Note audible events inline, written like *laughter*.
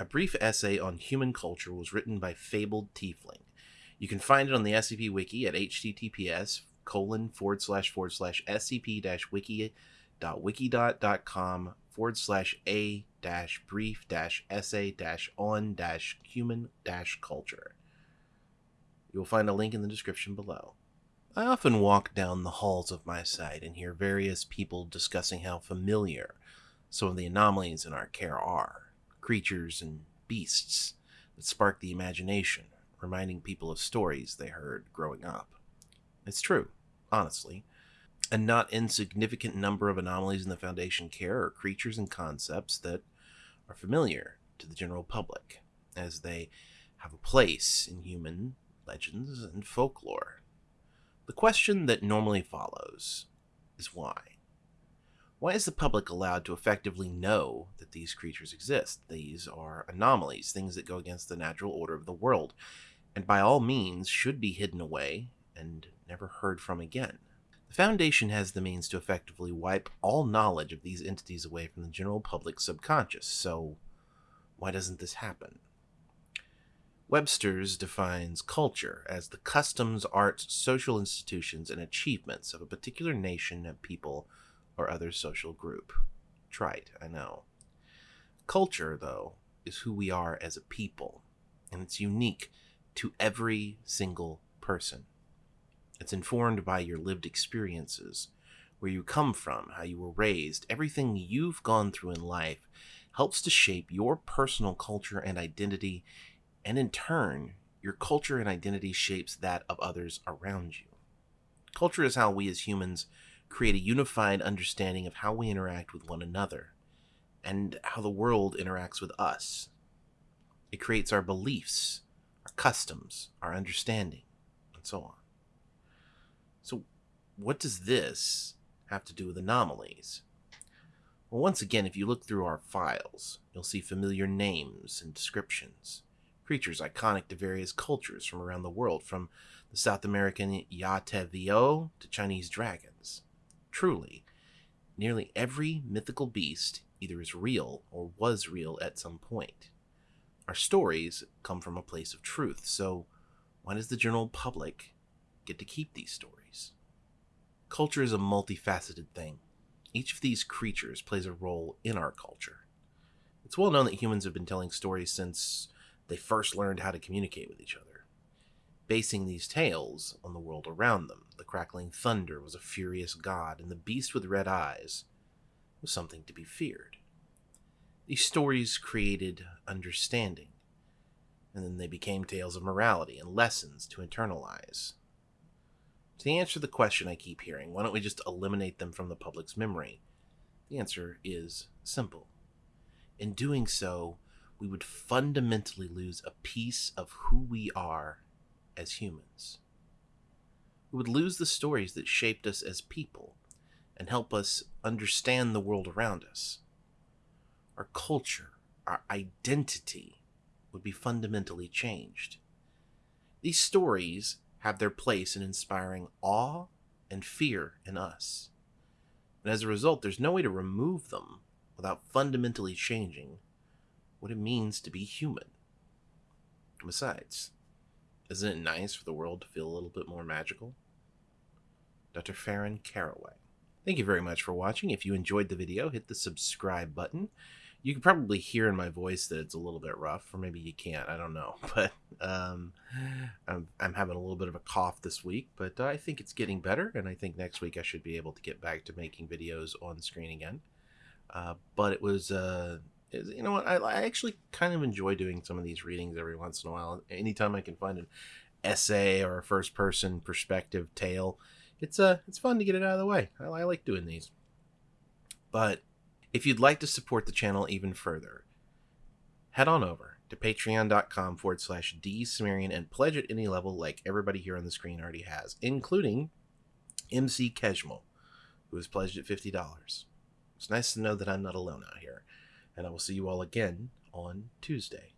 A brief essay on human culture was written by Fabled Tiefling. You can find it on the SCP Wiki at https colon forward slash forward slash scp dash wiki dot wiki dot dot com forward slash a dash brief dash essay dash on dash human dash culture. You will find a link in the description below. I often walk down the halls of my site and hear various people discussing how familiar some of the anomalies in our care are creatures and beasts that spark the imagination, reminding people of stories they heard growing up. It's true, honestly. A not insignificant number of anomalies in the Foundation care are creatures and concepts that are familiar to the general public, as they have a place in human legends and folklore. The question that normally follows is why? Why is the public allowed to effectively know that these creatures exist? These are anomalies, things that go against the natural order of the world, and by all means should be hidden away and never heard from again. The Foundation has the means to effectively wipe all knowledge of these entities away from the general public's subconscious, so why doesn't this happen? Webster's defines culture as the customs, arts, social institutions, and achievements of a particular nation, of people, or other social group. Trite, I know. Culture, though, is who we are as a people, and it's unique to every single person. It's informed by your lived experiences, where you come from, how you were raised, everything you've gone through in life helps to shape your personal culture and identity, and in turn, your culture and identity shapes that of others around you. Culture is how we as humans create a unified understanding of how we interact with one another and how the world interacts with us. It creates our beliefs, our customs, our understanding, and so on. So, what does this have to do with anomalies? Well, once again, if you look through our files, you'll see familiar names and descriptions. Creatures iconic to various cultures from around the world, from the South American Yateveo to Chinese dragons. Truly, nearly every mythical beast either is real or was real at some point. Our stories come from a place of truth, so why does the general public get to keep these stories? Culture is a multifaceted thing. Each of these creatures plays a role in our culture. It's well known that humans have been telling stories since they first learned how to communicate with each other basing these tales on the world around them. The crackling thunder was a furious god, and the beast with red eyes was something to be feared. These stories created understanding, and then they became tales of morality and lessons to internalize. To answer the question I keep hearing, why don't we just eliminate them from the public's memory? The answer is simple. In doing so, we would fundamentally lose a piece of who we are as humans. We would lose the stories that shaped us as people and help us understand the world around us. Our culture, our identity would be fundamentally changed. These stories have their place in inspiring awe and fear in us. And as a result, there's no way to remove them without fundamentally changing what it means to be human. Besides, isn't it nice for the world to feel a little bit more magical? Dr. Farron Caraway. Thank you very much for watching. If you enjoyed the video, hit the subscribe button. You can probably hear in my voice that it's a little bit rough, or maybe you can't. I don't know. *laughs* But um, I'm, I'm having a little bit of a cough this week, but I think it's getting better, and I think next week I should be able to get back to making videos on screen again. Uh, but it was uh, is you know what I, I actually kind of enjoy doing some of these readings every once in a while. Anytime i can find an essay or a first person perspective tale it's uh it's fun to get it out of the way. I, I like doing these. But if you'd like to support the channel even further head on over to patreon.com forward slash dsumerian and pledge at any level like everybody here on the screen already has including mc keshmal who has pledged at $50 it's nice to know that i'm not alone out here and I will see you all again on Tuesday.